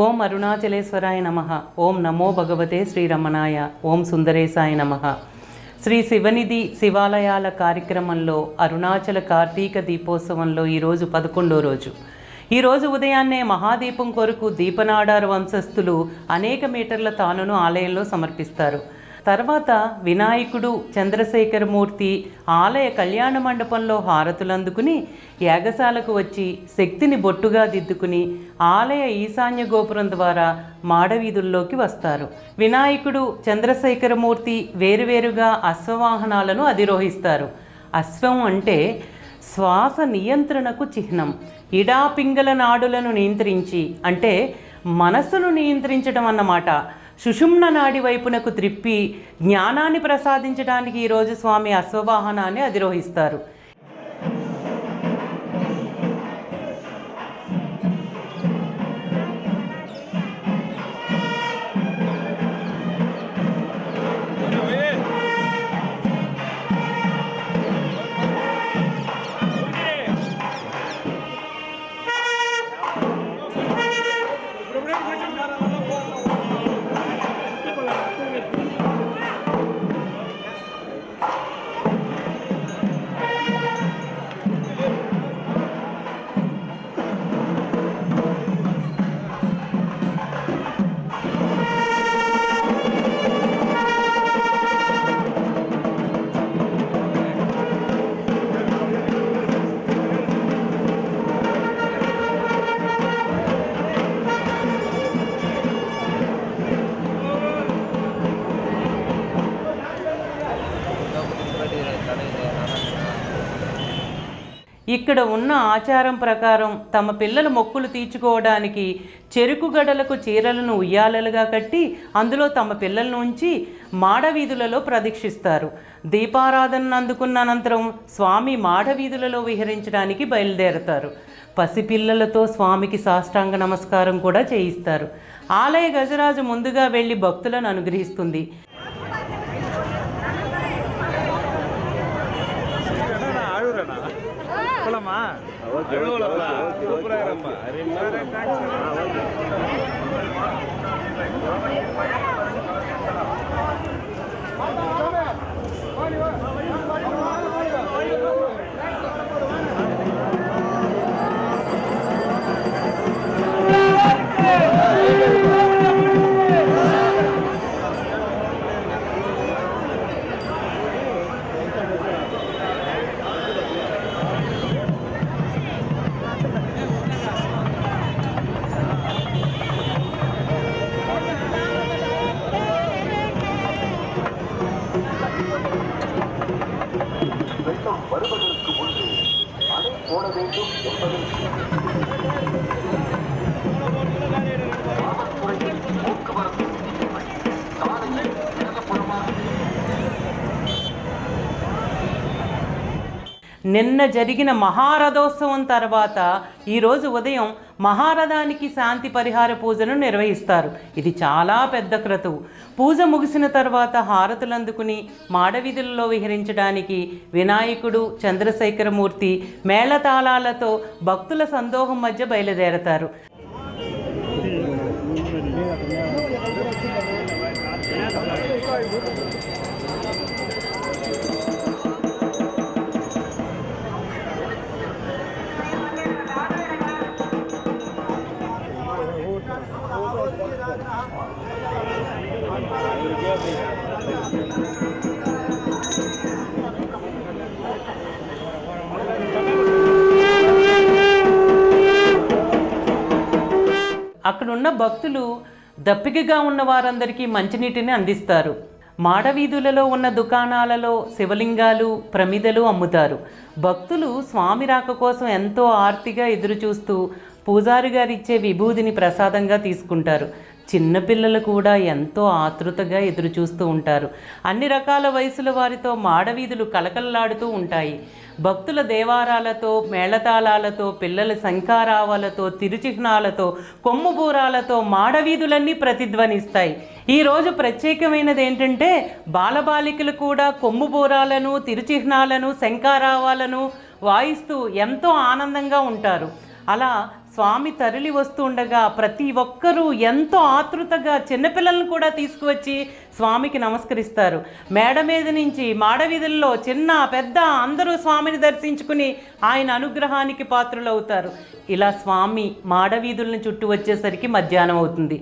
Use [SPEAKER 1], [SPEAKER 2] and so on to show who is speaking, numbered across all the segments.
[SPEAKER 1] ఓం అరుణాచలేశ్వరాయ నమ. ఓం నమో భగవతే శ్రీరమణాయ. ఓం సుందరేశాయ నమ. శ్రీ శివనిధి శివాలయాల కార్యక్రమంలో అరుణాచల కార్తీక దీపోత్సవంలో ఈరోజు పదకొండో రోజు. ఈరోజు ఉదయాన్నే మహాదీపం కొరకు దీపనాడారు వంశస్థులు అనేక మీటర్ల తానును ఆలయంలో సమర్పిస్తారు. తర్వాత వినాయకుడు చంద్రశేఖరమూర్తి ఆలయ కళ్యాణ మండపంలో హారతులు అందుకుని యాగశాలకు వచ్చి శక్తిని బొట్టుగా దిద్దుకుని ఆలయ ఈశాన్య గోపురం ద్వారా మాడవీధుల్లోకి వస్తారు. వినాయకుడు చంద్రశేఖరమూర్తి వేరువేరుగా అశ్వవాహనాలను అధిరోహిస్తారు. అశ్వం అంటే శ్వాస నియంత్రణకు చిహ్నం. ఇడాపింగల నాడులను నియంత్రించి అంటే మనస్సును నియంత్రించడం అన్నమాట. సుషుమ్న నాడి వైపునకు త్రిప్పి జ్ఞానాన్ని ప్రసాదించడానికి ఈరోజు స్వామి అశ్వవాహనాన్ని అధిరోహిస్తారు. ఇక్కడ ఉన్న ఆచారం ప్రకారం తమ పిల్లల మొక్కులు తీర్చుకోవడానికి చెరుకు గడలకు చీరలను ఉయ్యాలలుగా కట్టి అందులో తమ పిల్లలను ఉంచి మాడవీధులలో ప్రదీక్షిస్తారు. దీపారాధనను అందుకున్న అనంతరం స్వామి మాడవీధులలో విహరించడానికి బయలుదేరతారు. పసిపిల్లలతో స్వామికి సాష్టాంగ నమస్కారం కూడా చేయిస్తారు. ఆలయ గజరాజు ముందుగా వెళ్ళి భక్తులను అనుగ్రహిస్తుంది.
[SPEAKER 2] போயிடலாமா சூப்பராக
[SPEAKER 1] నిన్న జరిగిన మహారథోత్సవం తర్వాత ఈరోజు ఉదయం మహారథానికి శాంతి పరిహార పూజను నిర్వహిస్తారు. ఇది చాలా పెద్ద క్రతువు. పూజ ముగిసిన తర్వాత హారతులు అందుకుని మాడవీధులలో విహరించడానికి వినాయకుడు చంద్రశేఖరమూర్తి మేళతాళాలతో భక్తుల సందోహం మధ్య బయలుదేరతారు. అక్కడున్న భక్తులు దప్పికగా ఉన్న వారందరికీ మంచినీటిని అందిస్తారు. మాడవీధులలో ఉన్న దుకాణాలలో శివలింగాలు ప్రమిదలు అమ్ముతారు. భక్తులు స్వామి రాక కోసం ఎంతో ఆర్తిగా ఎదురుచూస్తూ పూజారి గారు ఇచ్చే విభూదిని ప్రసాదంగా తీసుకుంటారు. చిన్నపిల్లలు కూడా ఎంతో ఆతృతగా ఎదురుచూస్తూ ఉంటారు. అన్ని రకాల వయసుల వారితో మాడవీధులు కలకలలాడుతూ ఉంటాయి. భక్తుల దేవారాలతో మేళతాళాలతో పిల్లల శంఖారావాలతో తిరుచిహ్నాలతో కొమ్ముబూరాలతో మాడవీధులన్నీ ప్రతిధ్వనిస్తాయి. ఈరోజు ప్రత్యేకమైనది ఏంటంటే బాలబాలికలు కూడా కొమ్ముబూరాలను తిరుచిహ్నాలను శంఖారావాలను వాయిస్తూ ఎంతో ఆనందంగా ఉంటారు. అలా స్వామి తరలి వస్తుండగా ప్రతి ఒక్కరూ ఎంతో ఆతృతగా చిన్నపిల్లలను కూడా తీసుకువచ్చి స్వామికి నమస్కరిస్తారు. మేడ మీద నుంచి మాడవీధుల్లో చిన్న పెద్ద అందరూ స్వామిని దర్శించుకుని ఆయన అనుగ్రహానికి పాత్రులవుతారు. ఇలా స్వామి మాడవీధులను చుట్టూ వచ్చేసరికి మధ్యాహ్నం అవుతుంది.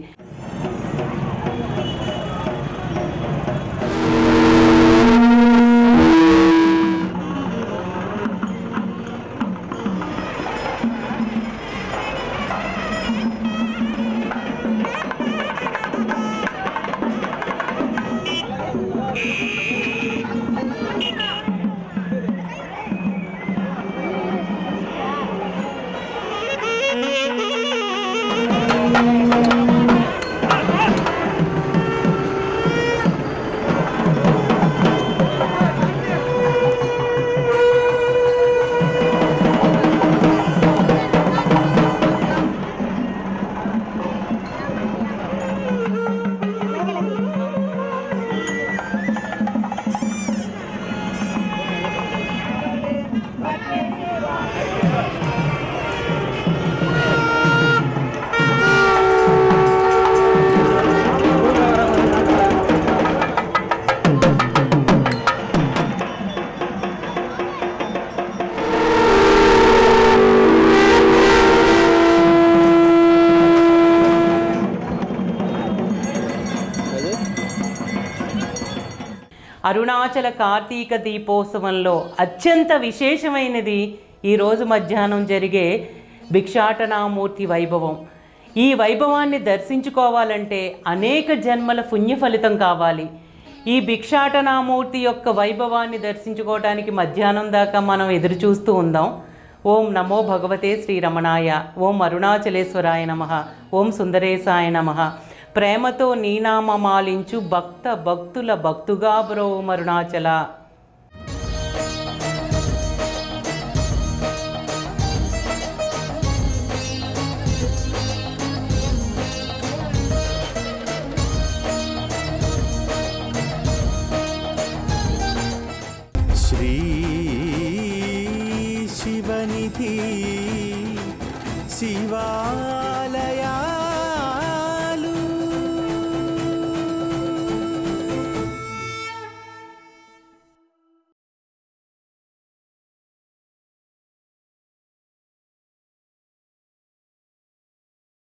[SPEAKER 1] అరుణాచల కార్తీక దీపోత్సవంలో అత్యంత విశేషమైనది ఈరోజు మధ్యాహ్నం జరిగే భిక్షాటనామూర్తి వైభవం. ఈ వైభవాన్ని దర్శించుకోవాలంటే అనేక జన్మల పుణ్య ఫలితం కావాలి. ఈ భిక్షాటనామూర్తి యొక్క వైభవాన్ని దర్శించుకోవడానికి మధ్యాహ్నం దాకా మనం ఎదురు చూస్తూ ఉందాం. ఓం నమో భగవతే శ్రీరమణాయ ఓం అరుణాచలేశ్వరాయ నమ ఓం సుందరేశాయ నమ. ప్రేమతో నీనామమాలించు భక్త భక్తుల భక్తుగా బ్రో
[SPEAKER 3] మరుణాచల.